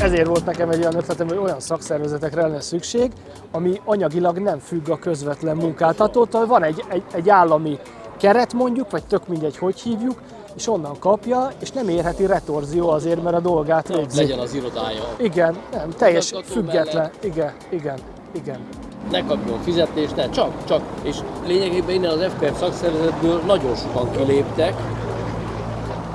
Ezért volt nekem egy olyan ötletem, hogy olyan szakszervezetekre lenne szükség, ami anyagilag nem függ a közvetlen munkáltatótól. Van egy, egy, egy állami keret mondjuk, vagy tök mindegy, hogy hívjuk, és onnan kapja, és nem érheti retorzió azért, mert a dolgát végzi. Legyen az irodája. Igen, nem, teljes független. mellett. Igen, igen, igen. Ne kapjon fizetést, ne, csak, csak. És lényegében innen az FPF szakszervezetből nagyon sokan kiléptek,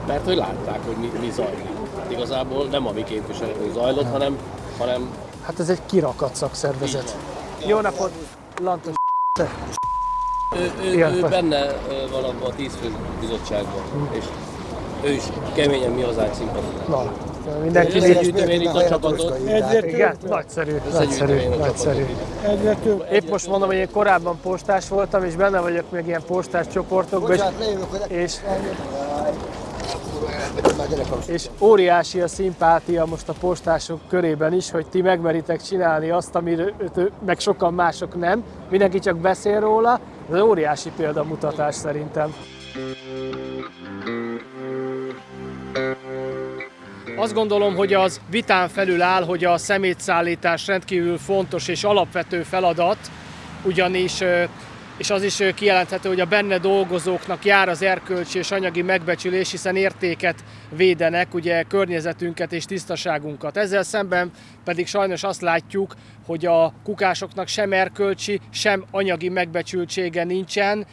mert hogy látták, hogy mi, mi zajlik. Hát igazából nem a mi képviselők zajlott, hanem, hanem Hát ez egy kirakat szakszervezet. Jó napot, Lantos. ő, ő, ő benne van abban a tíz fő bizottságban, és ő is keményen mi hazánk szimpatizál. Na, mindenki Összegyűjtöm a csapatot. Igen, nagyszerű, nagyszerű, nagyszerű. Épp most mondom, hogy én korábban postás voltam, és benne vagyok még ilyen postás csoportokban, és, és, és óriási a szimpátia most a postások körében is, hogy ti megmeritek csinálni azt, amiről meg sokan mások nem. Mindenki csak beszél róla, ez óriási példamutatás szerintem. Azt gondolom, hogy az vitán felül áll, hogy a szemétszállítás rendkívül fontos és alapvető feladat, ugyanis és az is kijelenthető, hogy a benne dolgozóknak jár az erkölcsi és anyagi megbecsülés, hiszen értéket védenek, ugye környezetünket és tisztaságunkat. Ezzel szemben pedig sajnos azt látjuk, hogy a kukásoknak sem erkölcsi, sem anyagi megbecsültsége nincsen,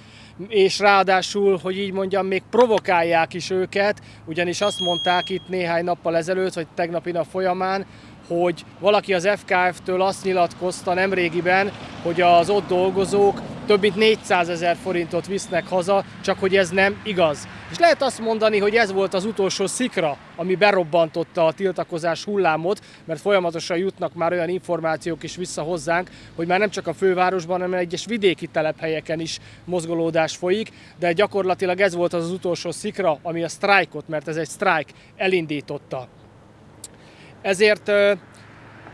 és ráadásul, hogy így mondjam, még provokálják is őket, ugyanis azt mondták itt néhány nappal ezelőtt, vagy tegnapi nap folyamán, hogy valaki az FKF-től azt nyilatkozta nemrégiben, hogy az ott dolgozók több mint 400 ezer forintot visznek haza, csak hogy ez nem igaz. És lehet azt mondani, hogy ez volt az utolsó szikra, ami berobbantotta a tiltakozás hullámot, mert folyamatosan jutnak már olyan információk is vissza hozzánk, hogy már nem csak a fővárosban, hanem egyes vidéki telephelyeken is mozgolódás folyik, de gyakorlatilag ez volt az, utolsó szikra, ami a sztrájkot, mert ez egy sztrájk, elindította. Ezért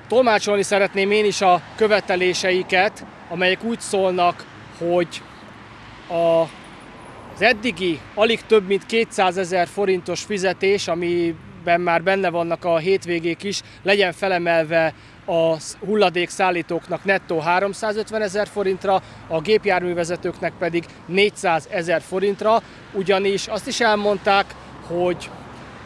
tolmácsolni szeretném én is a követeléseiket, amelyek úgy szólnak, hogy a, az eddigi alig több mint 200 ezer forintos fizetés, amiben már benne vannak a hétvégék is, legyen felemelve a hulladékszállítóknak nettó 350 ezer forintra, a gépjárművezetőknek pedig 400 ezer forintra, ugyanis azt is elmondták, hogy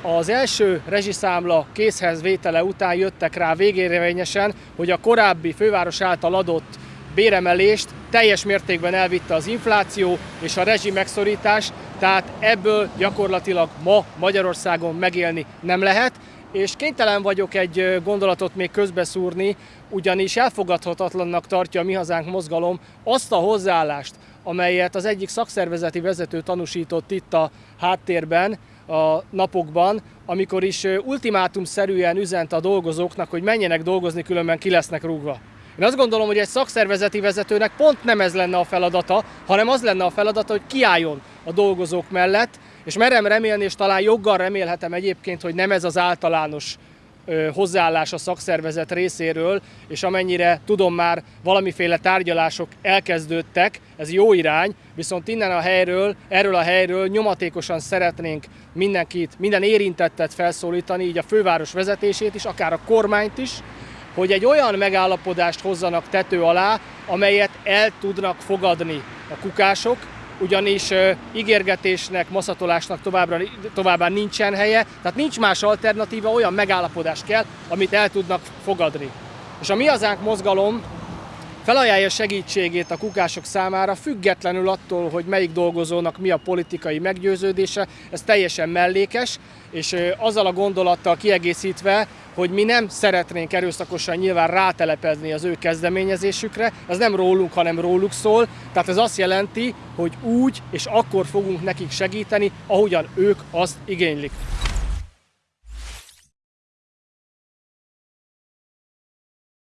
az első rezsiszámla készhez vétele után jöttek rá végérvényesen, hogy a korábbi főváros által adott béremelést teljes mértékben elvitte az infláció és a rezsi megszorítás, tehát ebből gyakorlatilag ma Magyarországon megélni nem lehet, és kénytelen vagyok egy gondolatot még közbeszúrni, ugyanis elfogadhatatlannak tartja a Mi Hazánk mozgalom azt a hozzáállást, amelyet az egyik szakszervezeti vezető tanúsított itt a háttérben, a napokban, amikor is ö, ultimátumszerűen üzent a dolgozóknak, hogy menjenek dolgozni, különben ki lesznek rúgva. Én azt gondolom, hogy egy szakszervezeti vezetőnek pont nem ez lenne a feladata, hanem az lenne a feladata, hogy kiálljon a dolgozók mellett, és merem remélni, és talán joggal remélhetem egyébként, hogy nem ez az általános hozzáállás a szakszervezet részéről, és amennyire tudom már valamiféle tárgyalások elkezdődtek, ez jó irány, viszont innen a helyről, erről a helyről nyomatékosan szeretnénk mindenkit, minden érintettet felszólítani, így a főváros vezetését is, akár a kormányt is, hogy egy olyan megállapodást hozzanak tető alá, amelyet el tudnak fogadni a kukások, ugyanis ígérgetésnek, maszatolásnak továbbra, továbbá nincsen helye, tehát nincs más alternatíva, olyan megállapodást kell, amit el tudnak fogadni. És a Mi Hazánk mozgalom felajánlja segítségét a kukások számára, függetlenül attól, hogy melyik dolgozónak mi a politikai meggyőződése, ez teljesen mellékes, és azzal a gondolattal kiegészítve, hogy mi nem szeretnénk erőszakosan nyilván rátelepezni az ő kezdeményezésükre, ez nem rólunk, hanem róluk szól, tehát ez azt jelenti, hogy úgy és akkor fogunk nekik segíteni, ahogyan ők azt igénylik.